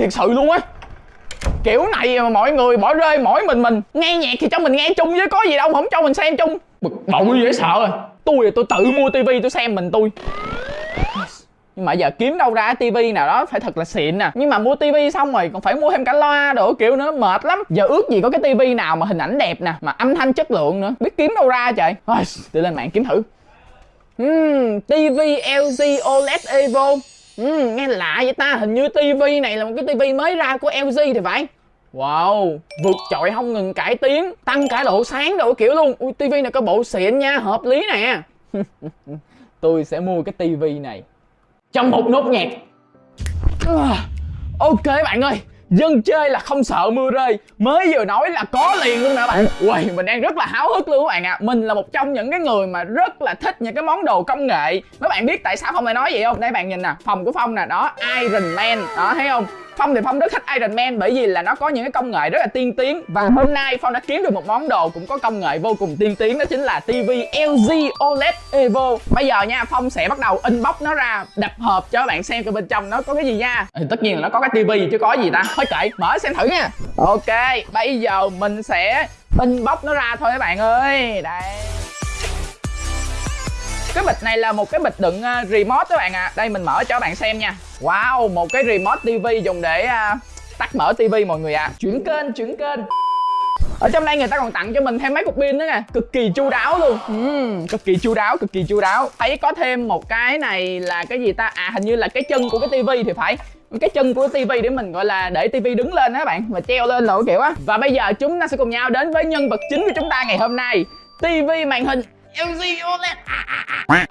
thiệt sự luôn á. Kiểu này mà mọi người bỏ rơi mỗi mình mình nghe nhạc thì cho mình nghe chung chứ có gì đâu không cho mình xem chung. Bực bội dễ sợ à. Tôi là tôi tự mua tivi tôi xem mình tôi. Nhưng mà giờ kiếm đâu ra tivi nào đó phải thật là xịn nè nhưng mà mua tivi xong rồi còn phải mua thêm cả loa đồ kiểu nữa mệt lắm. Giờ ước gì có cái tivi nào mà hình ảnh đẹp nè mà âm thanh chất lượng nữa. Biết kiếm đâu ra trời. Thôi đi lên mạng kiếm thử. Hmm, tivi LG OLED Evo. Ừ, nghe lạ vậy ta hình như tivi này là một cái tivi mới ra của LG thì phải. Wow, vượt trội không ngừng cải tiến Tăng cả độ sáng độ kiểu luôn. Ui, tivi này có bộ xịn nha, hợp lý nè. Tôi sẽ mua cái tivi này. Trong một nốt nhạc. À, ok bạn ơi Dân chơi là không sợ mưa rơi. Mới vừa nói là có liền luôn nè bạn. Uầy, mình đang rất là háo hức luôn các bạn ạ. À. Mình là một trong những cái người mà rất là thích những cái món đồ công nghệ. Các bạn biết tại sao Phong lại nói vậy không? Đây bạn nhìn nè Phòng của Phong nè, đó Iron Man Đó thấy không? Phong thì Phong rất thích Iron Man bởi vì là nó có những cái công nghệ rất là tiên tiến. Và hôm nay Phong đã kiếm được một món đồ cũng có công nghệ vô cùng tiên tiến Đó chính là TV LG OLED Evo. Bây giờ nha Phong sẽ bắt đầu inbox nó ra Đập hộp cho các bạn xem coi bên trong nó có cái gì nha. Thì Tất nhiên là nó có cái TV chứ có gì ta Thôi kệ mở xem thử nha. Ok bây giờ mình sẽ inbox nó ra thôi các bạn ơi. Đây. Cái bịch này là một cái bịch đựng ờ, remote các bạn ạ. À. đây mình mở cho các bạn xem nha. Wow một cái remote TV dùng để uh, tắt mở TV mọi người ạ. À. chuyển kênh chuyển kênh. Ở trong đây người ta còn tặng cho mình thêm mấy cục pin nữa nè. Cực kỳ chu đáo luôn. Uhm, cực kỳ chu đáo cực kỳ chu đáo. Thấy có thêm một cái này là cái gì ta? À hình như là cái chân của cái tivi thì phải cái chân của tivi để mình gọi là để tivi đứng lên đó bạn và treo lên lộ kiểu á và bây giờ chúng ta sẽ cùng nhau đến với nhân vật chính của chúng ta ngày hôm nay tivi màn hình LG OLED. À, à, à.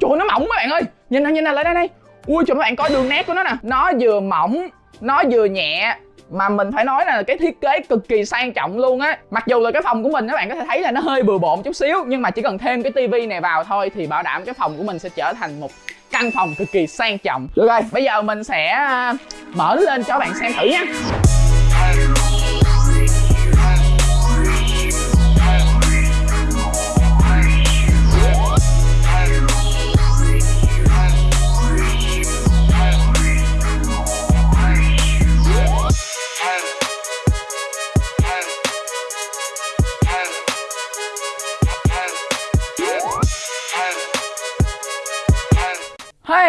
Trời nó mỏng các bạn ơi. Nhìn nè nhìn nè lại đây đây. Ui trời các bạn coi đường nét của nó nè. Nó vừa mỏng Nó vừa nhẹ mà mình phải nói là cái thiết kế cực kỳ sang trọng luôn á. Mặc dù là cái phòng của mình các bạn có thể thấy là nó hơi bừa bộn chút xíu nhưng mà chỉ cần thêm cái tivi này vào thôi thì bảo đảm cái phòng của mình sẽ trở thành một căn phòng cực kỳ sang trọng. Được rồi, bây giờ mình sẽ à, mở lên cho các bạn xem thử nha.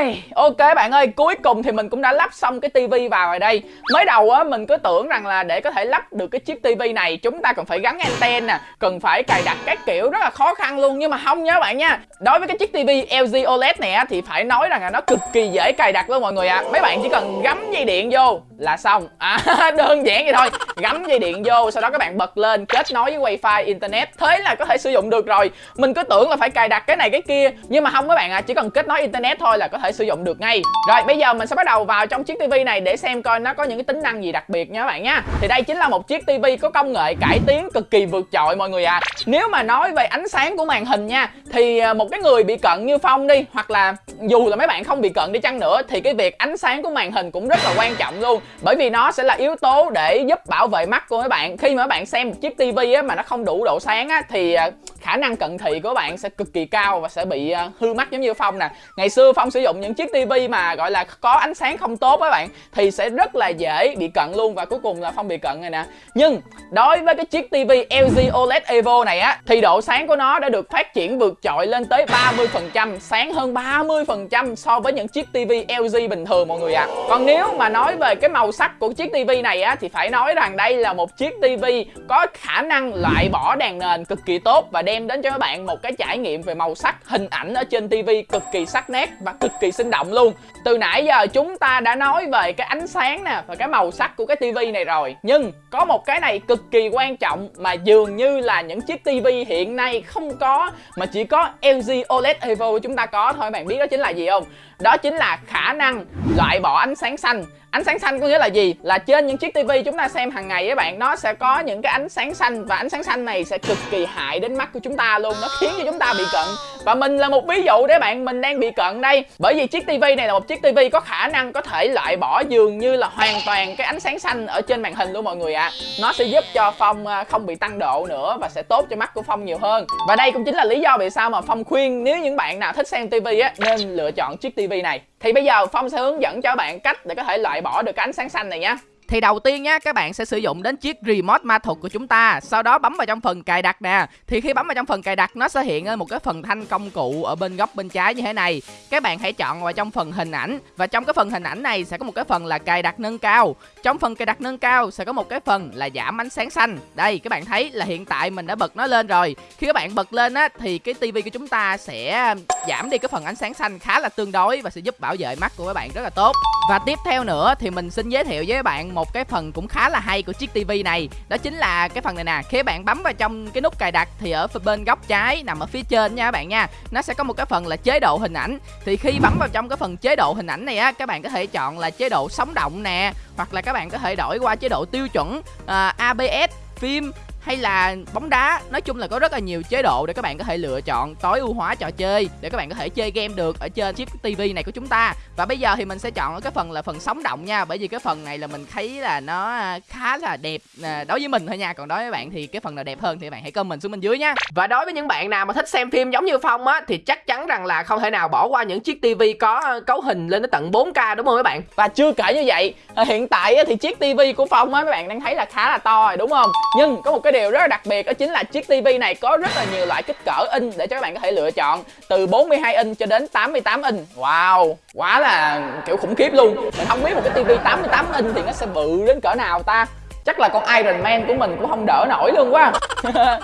Hey, ok bạn ơi, cuối cùng thì mình cũng đã lắp xong cái tivi vào rồi đây. Mới đầu á, mình cứ tưởng rằng là để có thể lắp được cái chiếc tivi này Chúng ta cần phải gắn anten nè, cần phải cài đặt các kiểu rất là khó khăn luôn. Nhưng mà không nha các bạn nha Đối với cái chiếc tivi LG OLED này á, thì phải nói rằng là nó cực kỳ dễ cài đặt luôn mọi người ạ. À. Mấy bạn chỉ cần gắm dây điện vô là xong. À, Đơn giản vậy thôi. Gắm dây điện vô, sau đó các bạn bật lên, kết nối với wifi, internet. Thế là có thể sử dụng được rồi. Mình cứ tưởng là phải cài đặt cái này cái kia Nhưng mà không các bạn ạ, à, chỉ cần kết nối internet thôi là có thể sử dụng được ngay. Rồi bây giờ mình sẽ bắt đầu vào trong chiếc tivi này để xem coi nó có những cái tính năng gì đặc biệt nha các bạn nha. Thì đây chính là một chiếc tivi có công nghệ cải tiến cực kỳ vượt trội mọi người à Nếu mà nói về ánh sáng của màn hình nha Thì à, một cái người bị cận như Phong đi Hoặc là dù là mấy bạn không bị cận đi chăng nữa Thì cái việc ánh sáng của màn hình cũng rất là quan trọng luôn. Bởi vì nó sẽ là yếu tố để giúp bảo vệ mắt của mấy bạn. Khi mà các bạn xem một chiếc tivi mà nó không đủ độ sáng á, Thì à, khả năng cận thị của bạn sẽ cực kỳ cao và sẽ bị à, hư mắt giống như Phong nè. Ngày xưa Phong sử dụng những chiếc tivi mà, gọi là, có ánh sáng không tốt các bạn, Thì sẽ rất là dễ bị cận luôn và cuối cùng là Phong bị cận này nè. Nhưng, đối với cái chiếc tivi LG OLED Evo này á, Thì độ sáng của nó đã được phát triển vượt trội lên tới 30% Sáng hơn 30% so với những chiếc tivi LG bình thường, mọi người ạ. À. Còn nếu mà nói về cái màu màu sắc của chiếc tivi này á, Thì phải nói rằng đây là một chiếc tivi có khả năng loại bỏ đèn nền cực kỳ tốt Và đem đến cho các bạn một cái trải nghiệm về màu sắc, hình ảnh ở trên tivi cực kỳ sắc nét và cực kỳ sinh động luôn. Từ nãy giờ chúng ta đã nói về cái ánh sáng nè và cái màu sắc của cái tivi này rồi, nhưng có một cái này cực kỳ quan trọng mà dường như là những chiếc tivi hiện nay không có, mà chỉ có LG OLED Evo chúng ta có thôi, bạn biết đó chính là gì không? Đó chính là khả năng loại bỏ ánh sáng xanh. Ánh sáng xanh có nghĩa là gì? Là trên những chiếc tivi chúng ta xem hàng ngày các bạn, Nó sẽ có những cái ánh sáng xanh Và ánh sáng xanh này sẽ cực kỳ hại đến mắt của chúng ta luôn. Nó khiến cho chúng ta bị cận. Và mình là một ví dụ để bạn, mình đang bị cận đây. Bởi vì chiếc tivi này là một chiếc tivi có khả năng có thể loại bỏ dường như là hoàn toàn cái ánh sáng xanh ở trên màn hình luôn mọi người ạ. À. nó sẽ giúp cho phong à, không bị tăng độ nữa và sẽ tốt cho mắt của phong nhiều hơn. Và đây cũng chính là lý do vì sao mà phong khuyên nếu những bạn nào thích xem tivi á, nên lựa chọn chiếc tivi này. Thì bây giờ phong sẽ hướng dẫn cho bạn cách để có thể loại bỏ được cái ánh sáng xanh này nhé thì đầu tiên nhá, các bạn sẽ sử dụng đến chiếc remote ma thuật của chúng ta. Sau đó bấm vào trong phần cài đặt nè. Thì khi bấm vào trong phần cài đặt nó sẽ hiện lên một cái phần thanh công cụ ở bên góc bên trái như thế này. Các bạn hãy chọn vào trong phần hình ảnh. Và trong cái phần hình ảnh này sẽ có một cái phần là cài đặt nâng cao. Trong phần cài đặt nâng cao sẽ có một cái phần là giảm ánh sáng xanh. Đây các bạn thấy là hiện tại mình đã bật nó lên rồi. Khi các bạn bật lên á thì cái tivi của chúng ta sẽ giảm đi cái phần ánh sáng xanh khá là tương đối Và sẽ giúp bảo vệ mắt của các bạn rất là tốt. Và tiếp theo nữa thì mình xin giới thiệu với các bạn một một cái phần cũng khá là hay của chiếc tivi này. Đó chính là cái phần này nè khi bạn bấm vào trong cái nút cài đặt thì ở bên góc trái nằm ở phía trên nha các bạn nha. Nó sẽ có một cái phần là chế độ hình ảnh. Thì khi bấm vào trong cái phần chế độ hình ảnh này á các bạn có thể chọn là chế độ sống động nè hoặc là các bạn có thể đổi qua chế độ tiêu chuẩn à, uh, ABS phim hay là bóng đá. Nói chung là có rất là nhiều chế độ để các bạn có thể lựa chọn tối ưu hóa trò chơi để các bạn có thể chơi game được ở trên chiếc tivi này của chúng ta. Và bây giờ thì mình sẽ chọn ở cái phần là phần sống động nha bởi vì cái phần này là mình thấy là nó à, khá là đẹp à, đối với mình thôi nha. Còn đối với bạn thì cái phần nào đẹp hơn thì các bạn hãy comment xuống bên dưới nha. Và đối với những bạn nào mà thích xem phim giống như phong á thì chắc chắn rằng là không thể nào bỏ qua những chiếc tivi có cấu hình lên đến tận 4k đúng không các bạn? Và chưa kể như vậy hiện tại thì chiếc tivi của phong á các bạn đang thấy là khá là to rồi đúng không? Nhưng có một cái cái điều rất là đặc biệt đó chính là chiếc tivi này có rất là nhiều loại kích cỡ in để cho các bạn có thể lựa chọn, từ 42 inch cho đến 88 inch wow, quá là, kiểu, khủng khiếp luôn mình không biết một cái tivi 88 inch thì nó sẽ bự đến cỡ nào ta chắc là con Iron Man của mình cũng không đỡ nổi luôn quá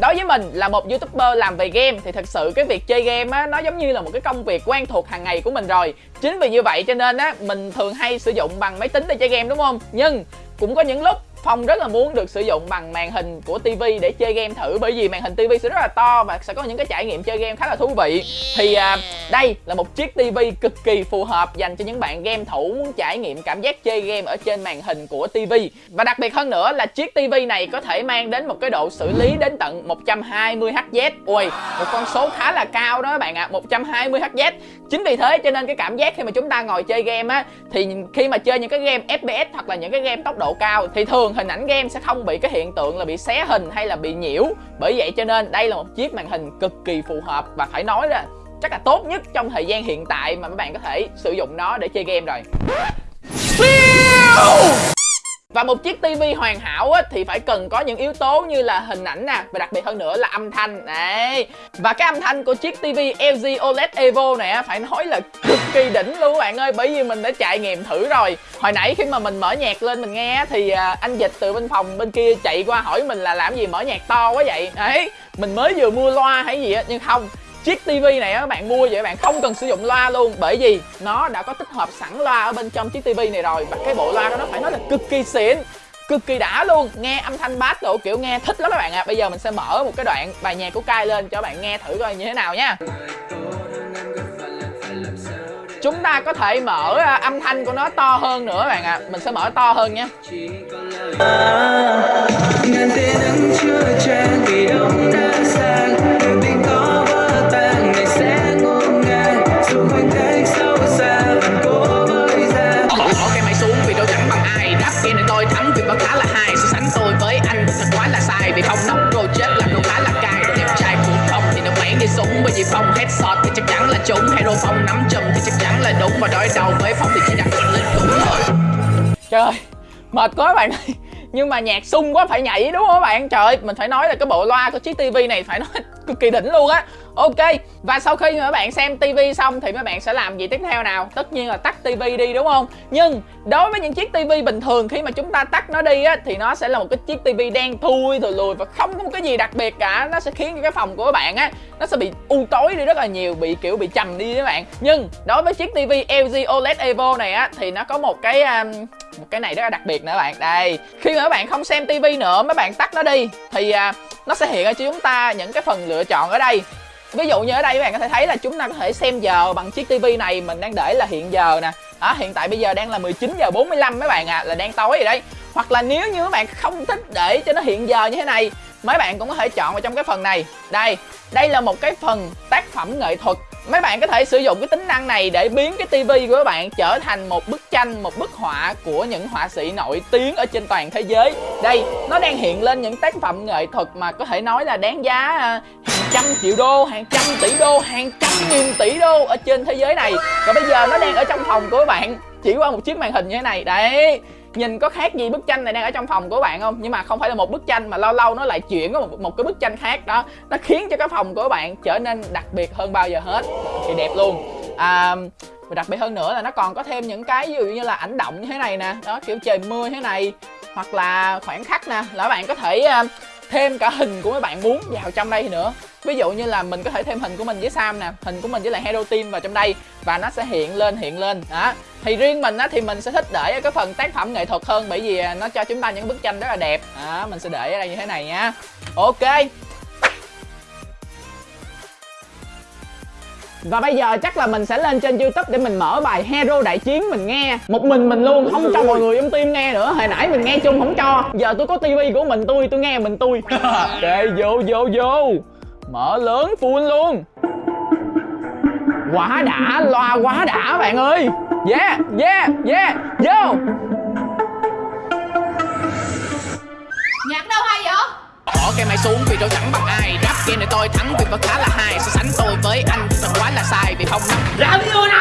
Đối với mình là một youtuber làm về game thì thật sự cái việc chơi game á, nó giống như là một cái công việc quen thuộc hàng ngày của mình rồi. Chính vì như vậy cho nên á, mình thường hay sử dụng bằng máy tính để chơi game, đúng không? Nhưng cũng có những lúc Phong rất là muốn được sử dụng bằng màn hình của TV để chơi game thử bởi vì màn hình TV sẽ rất là to và sẽ có những cái trải nghiệm chơi game khá là thú vị. Thì à, đây là một chiếc TV cực kỳ phù hợp dành cho những bạn game thủ muốn trải nghiệm cảm giác chơi game ở trên màn hình của TV. Và đặc biệt hơn nữa là chiếc TV này có thể mang đến một cái độ xử lý đến tận 120 Hz. Ui, một con số khá là cao đó các bạn ạ, à, 120 Hz. Chính vì thế cho nên cái cảm giác khi mà chúng ta ngồi chơi game á thì khi mà chơi những cái game FPS hoặc là những cái game tốc độ cao thì thường hình ảnh game sẽ không bị cái hiện tượng là bị xé hình hay là bị nhiễu. Bởi vậy cho nên đây là một chiếc màn hình cực kỳ phù hợp và phải nói là chắc là tốt nhất trong thời gian hiện tại mà các bạn có thể sử dụng nó để chơi game rồi và một chiếc tivi hoàn hảo á, thì phải cần có những yếu tố như là hình ảnh nè và đặc biệt hơn nữa là âm thanh. Đấy. Và cái âm thanh của chiếc tivi LG OLED Evo này phải nói là cực kỳ đỉnh luôn các bạn ơi bởi vì mình đã trải nghiệm thử rồi. Hồi nãy khi mà mình mở nhạc lên mình nghe thì à, anh dịch từ bên phòng bên kia chạy qua hỏi mình là làm gì mở nhạc to quá vậy? Đấy mình mới vừa mua loa hay gì á nhưng không chiếc tivi này các bạn mua vậy các bạn không cần sử dụng loa luôn. Bởi vì nó đã có tích hợp sẵn loa ở bên trong chiếc tivi này rồi. Và cái bộ loa đó nó phải nói là cực kỳ xịn, cực kỳ đã luôn. Nghe âm thanh bass độ kiểu nghe thích lắm các bạn ạ. À. bây giờ mình sẽ mở một cái đoạn bài nhạc của Kai lên cho bạn nghe thử coi như thế nào nha. Chúng ta có thể mở à, âm thanh của nó to hơn nữa các bạn ạ. À. mình sẽ mở to hơn nha ngàn tên chưa trang vì đông đã khá là hài. So sánh tôi với anh thật quá là sai. Vì phong nóc rồi chết là đồ lá là cay. Đẹp trai cũng phong thì nó quảng đi súng. Bởi vì phong hết sọt thì chắc chắn là trúng. Hay hero phong nắm chùm thì chắc chắn là đúng. Và đối đầu với phong thì chỉ đặt lên cũng thôi. Trời ơi, mệt quá bạn ơi. Nhưng mà nhạc sung quá phải nhảy đúng không các bạn? Trời ơi, mình phải nói là cái bộ loa của chiếc tivi này phải nói cực kỳ đỉnh luôn á. Ok và sau khi mà các bạn xem tivi xong thì mấy bạn sẽ làm gì tiếp theo nào? Tất nhiên là tắt tivi đi đúng không? Nhưng đối với những chiếc tivi bình thường khi mà chúng ta tắt nó đi á thì nó sẽ là một cái chiếc tivi đen thui rồi lùi và không có một cái gì đặc biệt cả. Nó sẽ khiến cho cái phòng của các bạn á nó sẽ bị u tối đi rất là nhiều bị kiểu bị trầm đi các bạn. Nhưng đối với chiếc tivi LG OLED Evo này á thì nó có một cái um, một cái này rất là đặc biệt nữa các bạn. Đây khi mà các bạn không xem tivi nữa mấy bạn tắt nó đi thì uh, nó sẽ hiện ra cho chúng ta những cái phần lựa chọn ở đây. Ví dụ như ở đây các bạn có thể thấy là chúng ta có thể xem giờ bằng chiếc tivi này, mình đang để là hiện giờ nè. Đó, hiện tại bây giờ đang là 19 giờ 45 mấy bạn à là đang tối rồi đấy. Hoặc là nếu như các bạn không thích để cho nó hiện giờ như thế này mấy bạn cũng có thể chọn vào trong cái phần này. Đây đây là một cái phần tác phẩm nghệ thuật. Mấy bạn có thể sử dụng cái tính năng này để biến cái tivi của các bạn trở thành một bức tranh, một bức họa của những họa sĩ nổi tiếng ở trên toàn thế giới. Đây, nó đang hiện lên những tác phẩm nghệ thuật mà có thể nói là đáng giá à, hàng trăm triệu đô, hàng trăm tỷ đô, hàng trăm nghìn tỷ đô ở trên thế giới này. Và bây giờ nó đang ở trong phòng của các bạn. Chỉ qua một chiếc màn hình như thế này. Đấy nhìn có khác gì bức tranh này đang ở trong phòng của bạn không? Nhưng mà không phải là một bức tranh mà lâu lâu nó lại chuyển có một, một cái bức tranh khác đó. Nó khiến cho cái phòng của bạn trở nên đặc biệt hơn bao giờ hết. Thì đẹp luôn. À, và đặc biệt hơn nữa là nó còn có thêm những cái ví dụ như là ảnh động như thế này nè. Đó kiểu trời mưa thế này. Hoặc là khoảng khắc nè. Là bạn có thể à, thêm cả hình của mấy bạn muốn vào trong đây nữa ví dụ như là mình có thể thêm hình của mình với Sam nè hình của mình với lại Hero Team vào trong đây và nó sẽ hiện lên hiện lên đó. Thì riêng mình á thì mình sẽ thích để ở cái phần tác phẩm nghệ thuật hơn bởi vì à, nó cho chúng ta những bức tranh rất là đẹp. Đó mình sẽ để ở đây như thế này nha. Ok. Và bây giờ chắc là mình sẽ lên trên youtube để mình mở bài Hero Đại Chiến mình nghe. Một mình mình luôn, không cho mọi người trong team nghe nữa. Hồi nãy mình nghe chung không cho. Giờ tôi có tivi của mình tôi, tôi nghe mình tôi. Ok, vô vô vô. Mở lớn full luôn. Quá đã, loa quá đã bạn ơi. Yeah, yeah, yeah, vô. Nhạc đâu hay vậy? Bỏ cái máy xuống vì tôi chẳng bằng ai. Rap game này tôi thắng vì vẫn khá là hài So sánh tôi với anh thật quá là sai Vì không nắm. Làm gì nào